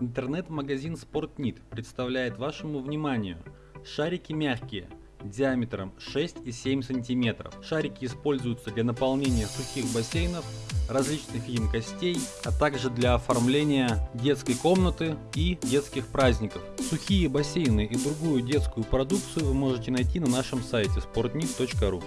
Интернет-магазин Спортнит представляет вашему вниманию шарики мягкие диаметром 6 и 7 сантиметров. Шарики используются для наполнения сухих бассейнов, различных емкостей, а также для оформления детской комнаты и детских праздников. Сухие бассейны и другую детскую продукцию вы можете найти на нашем сайте sportnit.ru.